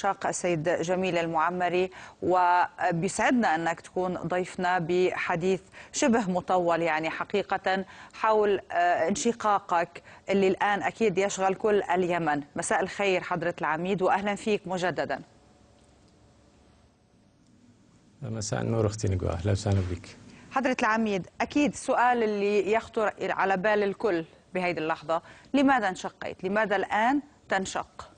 شاق السيد جميل المعمري وبيسعدنا أنك تكون ضيفنا بحديث شبه مطول يعني حقيقة حول انشقاقك اللي الآن أكيد يشغل كل اليمن مساء الخير حضرة العميد وأهلا فيك مجددا مساء النور أختي نقوى أهلا وسهلا بك حضرة العميد أكيد السؤال اللي يخطر على بال الكل بهذه اللحظة لماذا انشقيت؟ لماذا الآن تنشق؟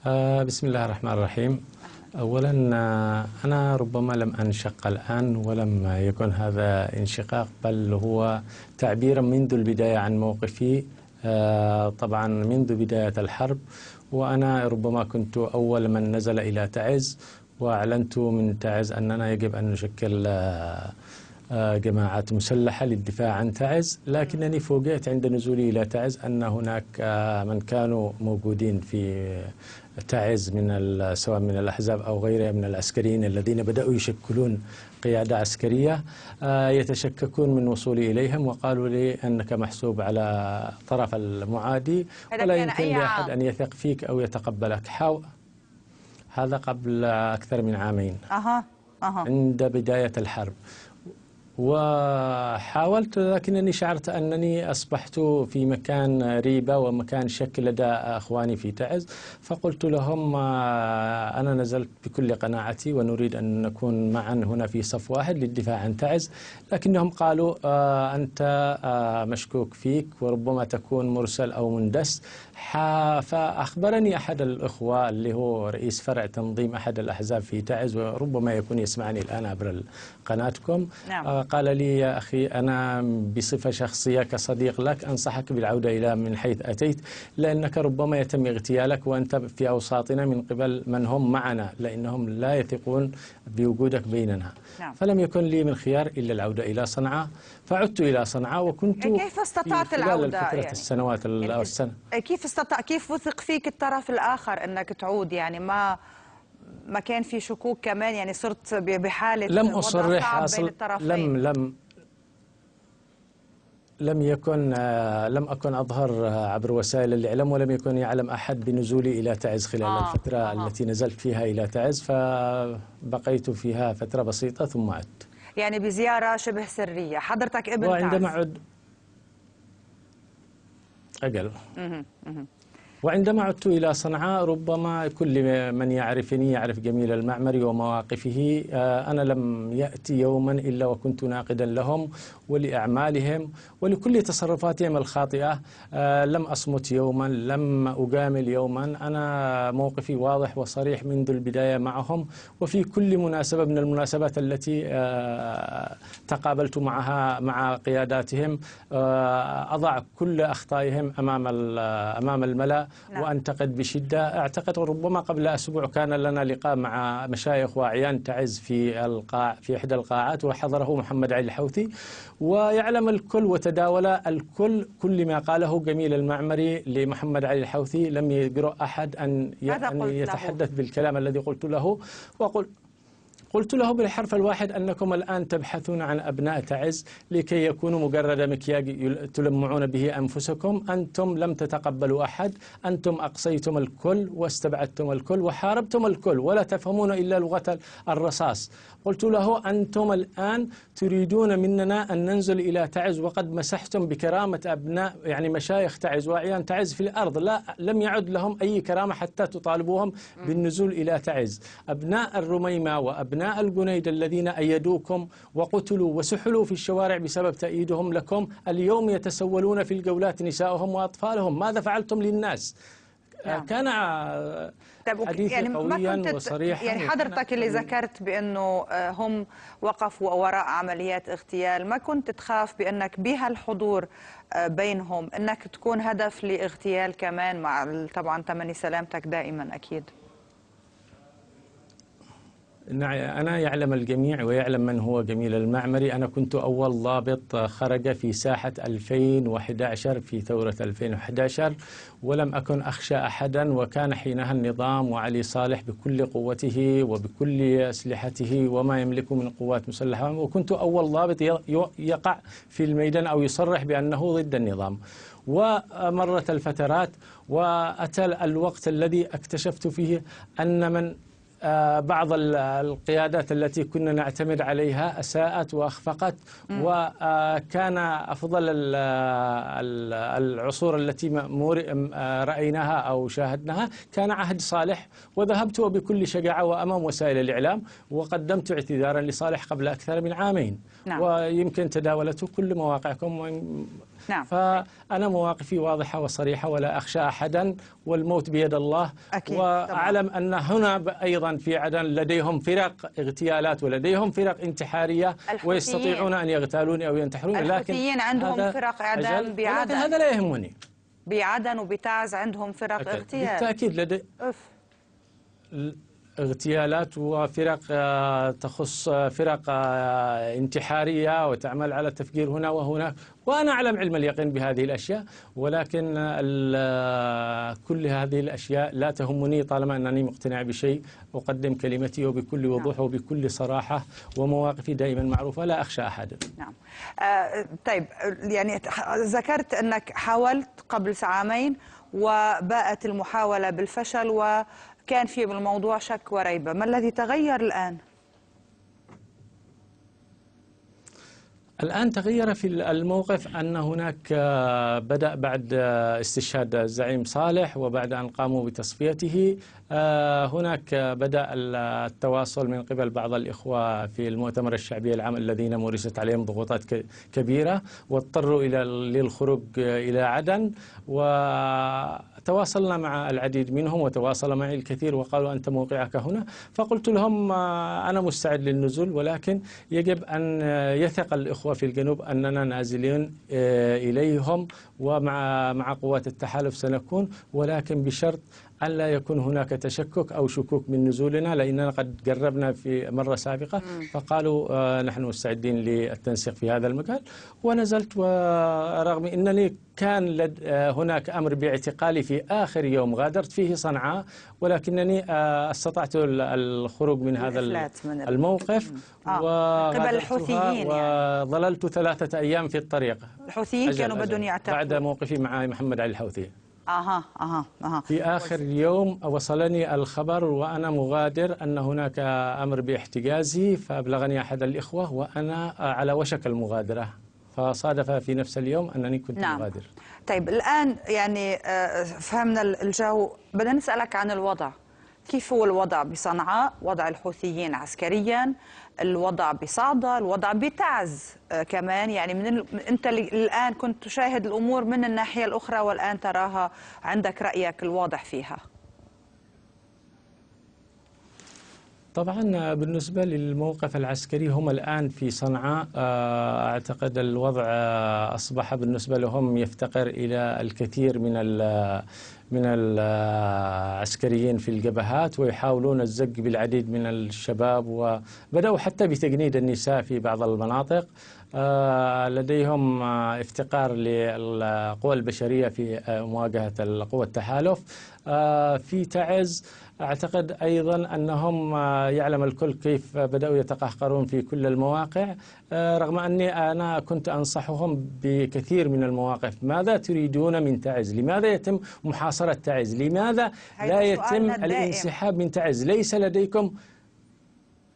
بسم الله الرحمن الرحيم. أولا آه أنا ربما لم أنشق الآن ولم يكن هذا انشقاق بل هو تعبيرا منذ البداية عن موقفي. آه طبعا منذ بداية الحرب وأنا ربما كنت أول من نزل إلى تعز وأعلنت من تعز أننا يجب أن نشكل آه جماعات مسلحة للدفاع عن تعز. لكنني فوجئت عند نزولي إلى تعز أن هناك من كانوا موجودين في تعز من سواء من الأحزاب أو غيرها من العسكريين الذين بدأوا يشكلون قيادة عسكرية يتشككون من وصولي إليهم وقالوا لي أنك محسوب على طرف المعادي ولا يمكن لأحد أن يثق فيك أو يتقبلك. حاو هذا قبل أكثر من عامين. أها أها. عند بداية الحرب. وحاولت لكنني شعرت أنني أصبحت في مكان ريبة ومكان شك لدى أخواني في تعز. فقلت لهم أنا نزلت بكل قناعتي ونريد أن نكون معا هنا في صف واحد للدفاع عن تعز. لكنهم قالوا أنت مشكوك فيك وربما تكون مرسل أو مندس. فأخبرني أحد الأخوة اللي هو رئيس فرع تنظيم أحد الأحزاب في تعز وربما يكون يسمعني الآن عبر قناتكم نعم. قال لي يا أخي أنا بصفة شخصية كصديق لك أنصحك بالعودة إلى من حيث أتيت لأنك ربما يتم اغتيالك وأنت في أوساطنا من قبل من هم معنا لأنهم لا يثقون بوجودك بيننا نعم. فلم يكن لي من خيار إلا العودة إلى صنعاء فعدت إلى صنعاء وكنت كيف استطعت العودة يعني؟ السنوات ال- أو السنة كيف استطاع كيف وثق فيك الطرف الآخر أنك تعود؟ يعني ما ما كان في شكوك كمان؟ يعني صرت ب- بحالة لم بين الطرفين لم لم لم يكن آه، لم أكن أظهر آه، عبر وسائل الإعلام ولم يكن يعلم أحد بنزولي إلى تعز خلال آه، الفترة آه. التي نزلت فيها إلى تعز فبقيت فيها فترة بسيطة ثم عدت. يعني بزيارة شبه سرية. حضرتك ابن وعندما تعز. عد ajal وعندما عدت إلى صنعاء ربما كل من يعرفني يعرف جميل المعمري ومواقفه. آه، أنا لم يأتي يوما إلا وكنت ناقدا لهم ولأعمالهم ولكل تصرفاتهم الخاطئة. آه، لم أصمت يوما لم أجامل يوما. أنا موقفي واضح وصريح منذ البداية معهم. وفي كل مناسبة من المناسبات التي آه، تقابلت معها مع قياداتهم أضع كل أخطائهم أمام أمام الملأ. نعم. وأنتقد بشدة أعتقد ربما قبل أسبوع كان لنا لقاء مع مشايخ وأعيان تعز في القاع في إحدى القاعات وحضره محمد علي الحوثي ويعلم الكل وتداول الكل كل ما قاله جميل المعمري لمحمد علي الحوثي لم يجرؤ أحد أن ي- ماذا أن له؟ يتحدث بالكلام الذي قلت له وقل قلت له بالحرف الواحد أنكم الآن تبحثون عن أبناء تعز لكي يكونوا مجرد مكياج تلمعون به أنفسكم. أنتم لم تتقبلوا أحد. أنتم أقصيتم الكل واستبعدتم الكل وحاربتم الكل ولا تفهمون إلا لغة الرصاص. قلت له أنتم الآن تريدون مننا أن ننزل إلى تعز وقد مسحتم بكرامة أبناء يعني مشايخ تعز وأعيان تعز في الأرض. لا لم يعد لهم أي كرامة حتى تطالبوهم بالنزول إلى تعز. أبناء الرميمة وأبناء الجنيد الذين أيدوكم وقتلوا وسحلوا في الشوارع بسبب تأييدهم لكم. اليوم يتسولون في الجولات نساءهم وأطفالهم. ماذا فعلتم للناس؟ نعم. كان آه، طيب حديثي يعني قويا وصريحا يعني حضرتك اللي ذكرت بأنه آه، هم وقفوا وراء عمليات اغتيال ما كنت تخاف بأنك بهالحضور آه، بينهم إنك تكون هدف لاغتيال كمان مع طبعا تمني سلامتك دائما أكيد؟ أنا يعلم الجميع ويعلم من هو جميل المعمري. أنا كنت أول ضابط خرج في ساحة 2011 في ثورة 2011 ولم أكن أخشى أحدا. وكان حينها النظام وعلي صالح بكل قوته وبكل أسلحته وما يملك من قوات مسلحة. وكنت أول ضابط يقع في الميدان أو يصرح بأنه ضد النظام. ومرت الفترات وأتى الوقت الذي اكتشفت فيه أن من بعض القيادات التي كنا نعتمد عليها أساءت وأخفقت. وكان أفضل العصور التي آه، رأيناها أو شاهدناها. كان عهد صالح وذهبت وبكل شجاعة وأمام وسائل الإعلام وقدمت اعتذارا لصالح قبل أكثر من عامين. نعم. ويمكن تداولته كل مواقعكم نعم. فأنا مواقفي واضحة وصريحة ولا أخشى أحدا والموت بيد الله أكيد. وأعلم طبعا. أن هنا أيضا في عدن لديهم فرق اغتيالات ولديهم فرق انتحارية الحوثيين. ويستطيعون أن يغتالوني أو ينتحروني لكن عندهم فرق إعدام بعدن هذا لا يهمني بعدن وبتعز عندهم فرق اغتيال بالتأكيد لدي أف. اغتيالات وفرق آه، تخص آه، فرق آه، انتحارية وتعمل على التفجير هنا وهناك وأنا أعلم علم اليقين بهذه الأشياء ولكن كل هذه الأشياء لا تهمني طالما أنني مقتنع بشيء. أقدم كلمتي وبكل وضوح نعم. وبكل صراحة ومواقفي دائما معروفة لا أخشى أحدا نعم. آه طيب يعني ذكرت أنك حاولت قبل عامين وباءت المحاولة بالفشل و كان في بالموضوع شك وريبة ما الذي تغير الآن؟ الآن تغير في الموقف أن هناك آه، بدأ بعد آه، استشهاد الزعيم صالح وبعد أن قاموا بتصفيته آه، هناك بدأ التواصل من قبل بعض الإخوة في المؤتمر الشعبي العام الذين مورست عليهم ضغوطات كبيرة واضطروا إلى للخروج إلى عدن وتواصلنا مع العديد منهم وتواصل معي الكثير وقالوا أنت موقعك هنا. فقلت لهم أنا مستعد للنزول ولكن يجب أن يثق الإخوة في الجنوب أننا نازلين آه، إليهم ومع مع قوات التحالف سنكون ولكن بشرط أن لا يكون هناك تشكك أو شكوك من نزولنا؟ لأننا قد جربنا في مرة سابقة. فقالوا آه نحن مستعدين للتنسيق في هذا المجال. ونزلت ورغم أنني كان لد آه هناك أمر باعتقالي في آخر يوم غادرت فيه صنعاء ولكنني آه استطعت الخروج من هذا من الموقف. آه. قبل الحوثيين يعني. وظللت ثلاثة أيام في الطريق. الحوثيين كانوا بدهم يعتقلوا بعد موقفي مع محمد علي الحوثي. أها أها أها. في آخر يوم وصلني الخبر وأنا مغادر أن هناك أمر باحتجازي فأبلغني أحد الإخوة وأنا على وشك المغادرة. فصادف في نفس اليوم أنني كنت نعم. مغادر. طيب الآن يعني آه، فهمنا الجو. بدنا نسألك عن الوضع. كيف هو الوضع بصنعاء وضع الحوثيين عسكريا الوضع بصعدة الوضع بتعز آه، كمان يعني من ال... انت الآن كنت تشاهد الأمور من الناحية الأخرى والآن تراها عندك رأيك الواضح فيها. طبعا بالنسبة للموقف العسكري هم الآن في صنعاء آه، أعتقد الوضع آه، أصبح بالنسبة لهم يفتقر إلى الكثير من من العسكريين في الجبهات ويحاولون الزق بالعديد من الشباب وبدأوا حتى بتجنيد النساء في بعض المناطق. آه، لديهم آه، افتقار للقوى البشرية في آه، مواجهة القوى التحالف. في تعز أعتقد أيضا أنهم يعلم الكل كيف بدأوا يتقهقرون في كل المواقع. رغم أني أنا كنت أنصحهم بكثير من المواقف. ماذا تريدون من تعز؟ لماذا يتم محاصرة تعز لماذا؟ لا يتم الانسحاب من تعز. ليس لديكم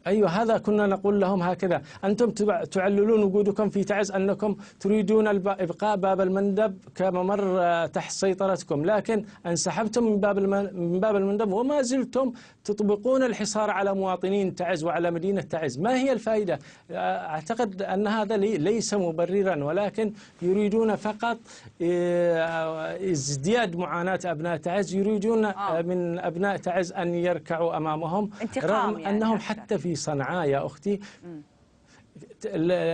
أيوة هذا كنا نقول لهم هكذا. أنتم تعللون وجودكم في تعز أنكم تريدون إبقاء باب المندب كممر آه، تحت سيطرتكم. لكن انسحبتم من باب من باب المندب وما زلتم تطبقون الحصار على مواطنين تعز وعلى مدينة تعز. ما هي الفائدة؟ آه، أعتقد أن هذا ليس مبررا ولكن يريدون فقط آه، ازدياد معاناة أبناء تعز. يريدون من أبناء تعز أن يركعوا أمامهم رغم يعني أنهم حتى في صنعاء يا أختي.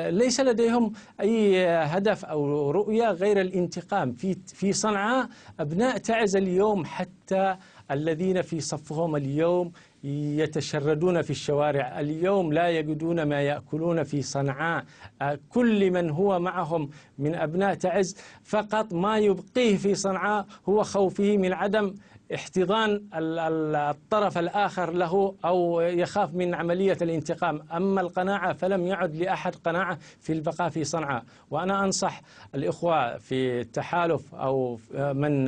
ليس لديهم أي هدف أو رؤية غير الانتقام. في في صنعاء أبناء تعز اليوم حتى الذين في صفهم اليوم يتشردون في الشوارع. اليوم لا يجدون ما يأكلون في صنعاء. كل من هو معهم من أبناء تعز فقط ما يبقيه في صنعاء هو خوفه من عدم احتضان الطرف الآخر له أو يخاف من عملية الانتقام. أما القناعة فلم يعد لأحد قناعة في البقاء في صنعاء. وأنا أنصح الإخوة في التحالف أو من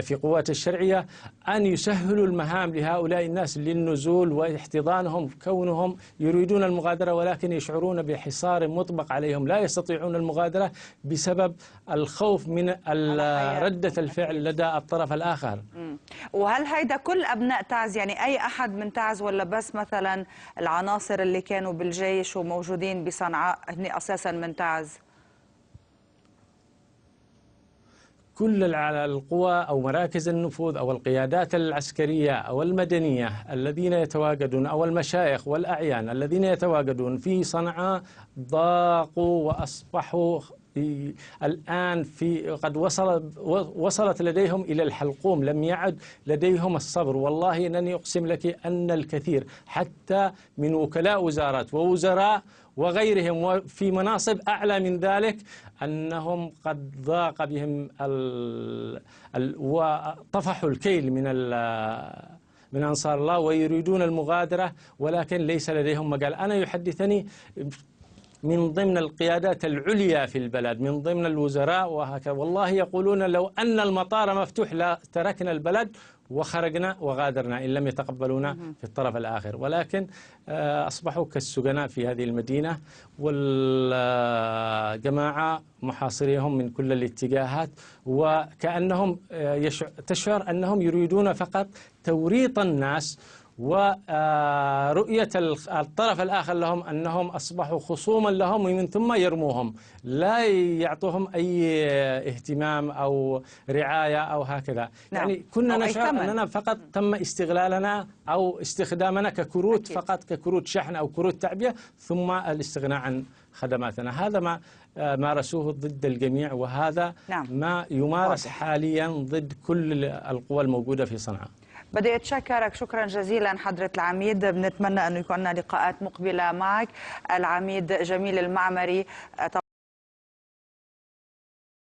في قوات الشرعية أن يسهلوا المهام لهؤلاء الناس للنزول واحتضانهم كونهم يريدون المغادرة ولكن يشعرون بحصار مطبق عليهم. لا يستطيعون المغادرة بسبب الخوف من ردة الفعل لدى الطرف الآخر. وهل هيدا كل أبناء تعز يعني أي أحد من تعز ولا بس مثلا العناصر اللي كانوا بالجيش وموجودين بصنعاء هن أساسا من تعز كل القوى أو مراكز النفوذ أو القيادات العسكرية أو المدنية الذين يتواجدون أو المشايخ والأعيان الذين يتواجدون في صنعاء ضاقوا وأصبحوا الآن في قد وصل وصلت لديهم إلى الحلقوم لم يعد لديهم الصبر. والله إنني أقسم لك أن الكثير حتى من وكلاء وزارات ووزراء وغيرهم. في مناصب أعلى من ذلك أنهم قد ضاق بهم ال ال وطفحوا الكيل من من أنصار الله ويريدون المغادرة ولكن ليس لديهم مجال. أنا يحدثني من ضمن القيادات العليا في البلد من ضمن الوزراء وهكذا والله يقولون لو أن المطار مفتوح لا تركنا البلد وخرجنا وغادرنا إن لم يتقبلونا في الطرف الآخر. ولكن آه، أصبحوا كالسجناء في هذه المدينة والجماعة محاصريهم من كل الاتجاهات وكأنهم آه، تشعر أنهم يريدون فقط توريط الناس ورؤية الطرف الآخر لهم أنهم أصبحوا خصوما لهم ومن ثم يرموهم لا يعطوهم أي اهتمام أو رعاية أو هكذا نعم. يعني كنا نشعر أننا فقط تم استغلالنا أو استخدامنا ككروت أكيد. فقط ككروت شحن أو كروت تعبئة ثم الاستغناء عن خدماتنا هذا ما مارسوه ضد الجميع وهذا نعم. ما يمارس واضح. حاليا ضد كل القوى الموجودة في صنعاء بدي أتشكرك. شكرا جزيلا حضرة العميد. بنتمنى انه يكون لقاءات مقبلة معك. العميد جميل المعمري